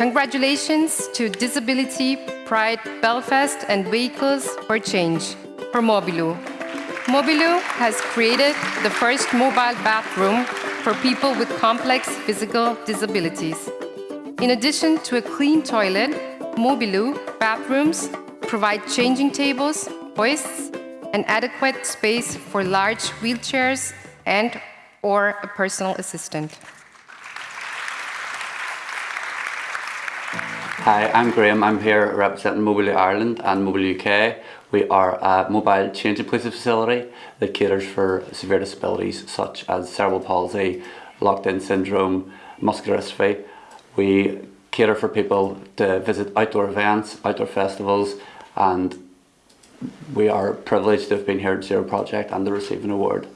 Congratulations to Disability Pride Belfast and Vehicles for Change for Mobiloo. Mobiloo has created the first mobile bathroom for people with complex physical disabilities. In addition to a clean toilet, Mobiloo bathrooms provide changing tables, hoists, and adequate space for large wheelchairs and or a personal assistant. Hi, I'm Graham. I'm here representing Mobiloo Ireland and Mobiloo UK. We are a mobile change inclusive facility that caters for severe disabilities such as cerebral palsy, locked-in syndrome, muscular dystrophy. We cater for people to visit outdoor events, outdoor festivals and we are privileged to have been here at Zero Project and to receive an award.